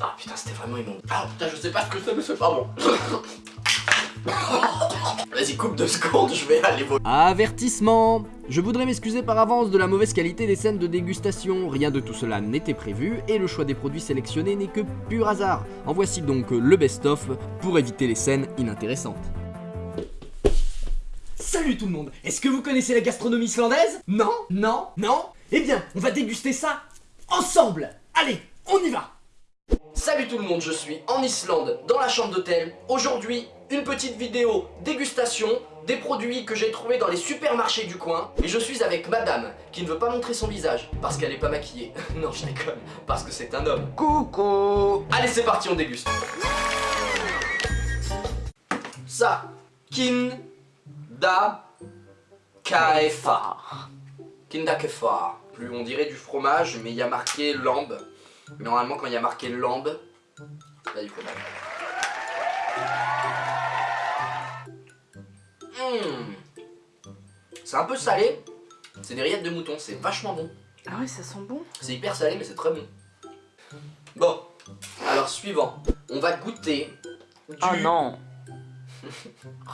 Ah putain, c'était vraiment immonde. Ah putain, je sais pas ce que c'est, mais c'est pas bon. Vas-y, coupe deux secondes, je vais aller voir. Avertissement Je voudrais m'excuser par avance de la mauvaise qualité des scènes de dégustation, rien de tout cela n'était prévu et le choix des produits sélectionnés n'est que pur hasard. En voici donc le best-of pour éviter les scènes inintéressantes. Salut tout le monde Est-ce que vous connaissez la gastronomie islandaise? Non? Non? Non? Eh bien, on va déguster ça ensemble Allez, on y va Salut tout le monde, je suis en Islande, dans la chambre d'hôtel. Aujourd'hui, une petite vidéo dégustation des produits que j'ai trouvés dans les supermarchés du coin. Et je suis avec madame, qui ne veut pas montrer son visage, parce qu'elle est pas maquillée. non, je déconne, parce que c'est un homme. Coucou Allez, c'est parti, on déguste. Ça, kin da kaefa. Kinda kefa. Plus on dirait du fromage, mais il y a marqué lambe. Mais normalement, quand il y a marqué lambe, il a du fromage. Mmh. C'est un peu salé. C'est des rillettes de mouton, c'est vachement bon. Ah ouais, ça sent bon. C'est hyper salé, mais c'est très bon. Bon, alors suivant. On va goûter du... Oh non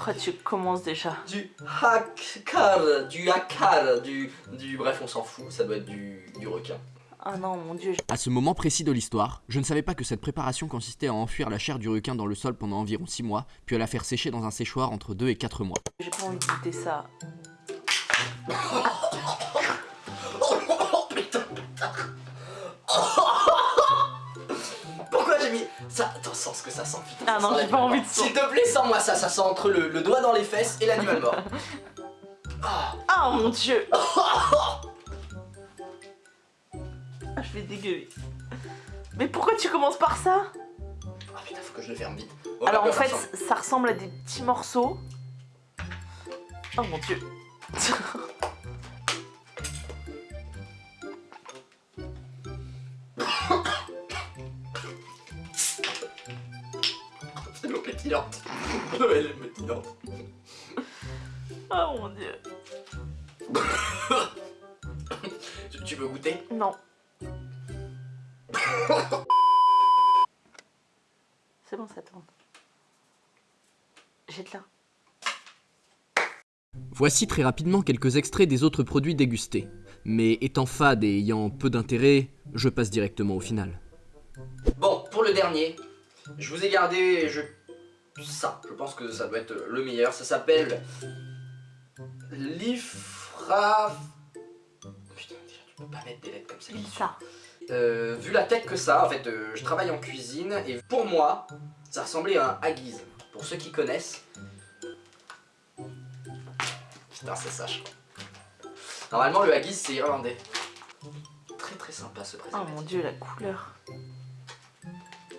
Oh, tu commences déjà. Du hakar, du hakar, du, du... Bref, on s'en fout, ça doit être du, du requin. Ah non, mon dieu. À ce moment précis de l'histoire, je ne savais pas que cette préparation consistait à enfuir la chair du requin dans le sol pendant environ 6 mois, puis à la faire sécher dans un séchoir entre 2 et 4 mois. J'ai pas envie de goûter ça. Oh putain Pourquoi j'ai mis ça? Attends, sens ce que ça sent, putain. Ah ça non, j'ai pas envie de S'il te plaît, sens-moi ça, ça sent entre le, le doigt dans les fesses et l'animal mort. Ah. Ah mon dieu je vais dégueuler. Mais pourquoi tu commences par ça? Ah putain, faut que je le ferme vite. Oh, Alors en fait, ça ressemble à des petits morceaux. Oh mon dieu. c'est l'eau pétillante. Elle est pétillante. Oh mon dieu. Tu veux goûter? Non. C'est bon, ça tourne. J'ai de là. Voici très rapidement quelques extraits des autres produits dégustés. Mais étant fade et ayant peu d'intérêt, je passe directement au final. Bon, pour le dernier, je vous ai gardé je... ça. Je pense que ça doit être le meilleur. Ça s'appelle l'ifra... Putain, déjà, tu peux pas mettre des lettres comme ça. Ça. Euh, vu la tête que ça, en fait, euh, je travaille en cuisine et pour moi, ça ressemblait à un haggis. Pour ceux qui connaissent. Putain, c'est ça, je crois. Normalement, le haggis, c'est irlandais. Très très sympa ce Oh préservatif. mon dieu, la couleur.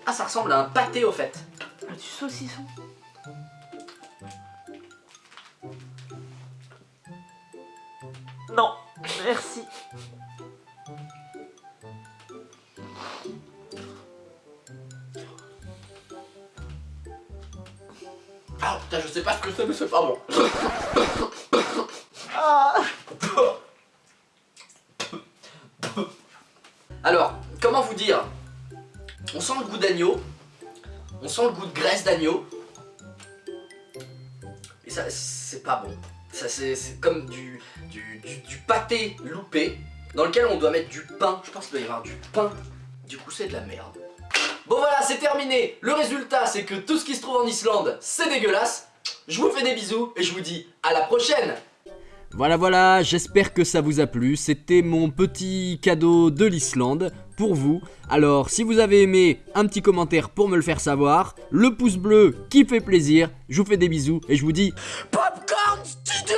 Ah, ça ressemble à un pâté au fait. Ah, du saucisson. Non, merci. Ah putain, je sais pas ce que c'est, mais c'est pas bon. Alors, comment vous dire? On sent le goût d'agneau. On sent le goût de graisse d'agneau. Et ça, c'est pas bon. Ça, c'est c'est comme du, du, du, du pâté loupé dans lequel on doit mettre du pain. Je pense qu'il doit y avoir du pain. Du coup, c'est de la merde. Bon voilà, c'est terminé. Le résultat, c'est que tout ce qui se trouve en Islande, c'est dégueulasse. Je vous fais des bisous et je vous dis à la prochaine Voilà voilà, j'espère que ça vous a plu, c'était mon petit cadeau de l'Islande pour vous. Alors si vous avez aimé, un petit commentaire pour me le faire savoir, le pouce bleu qui fait plaisir, je vous fais des bisous et je vous dis Popcorn Studio